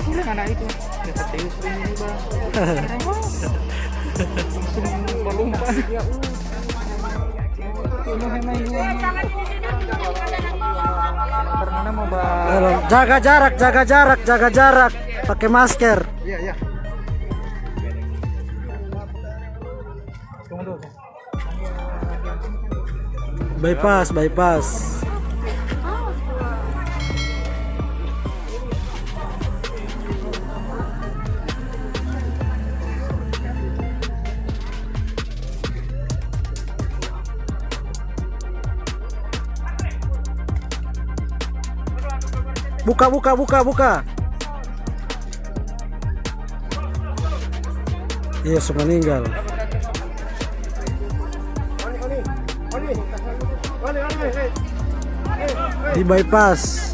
anak itu teus ini bang langsung melompat ya Jaga jarak, jaga jarak, jaga jarak. Pakai masker. iya iya Bypass, bypass. Buka, buka, buka, buka. Iya, sudah meninggal. Di bypass.